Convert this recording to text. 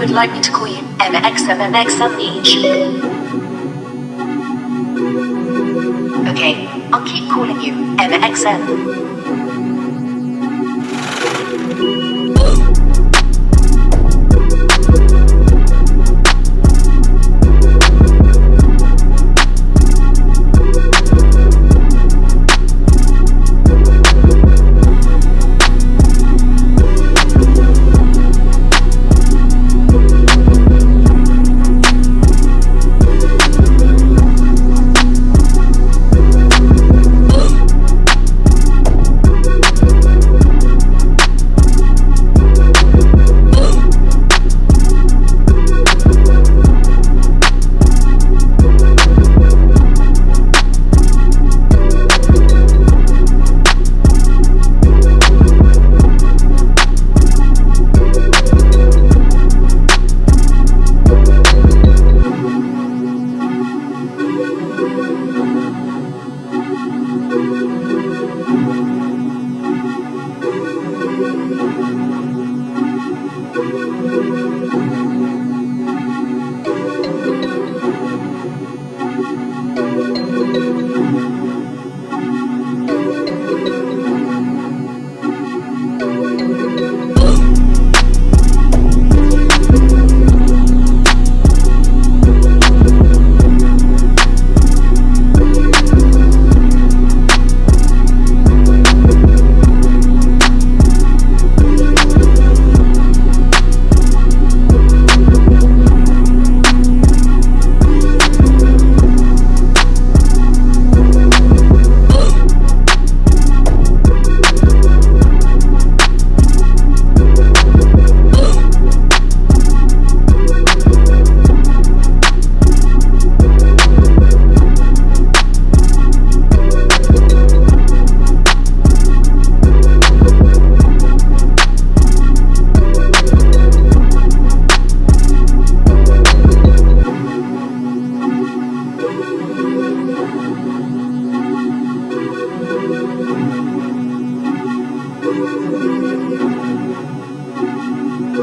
would like me to call you each. Okay, I'll keep calling you MXM.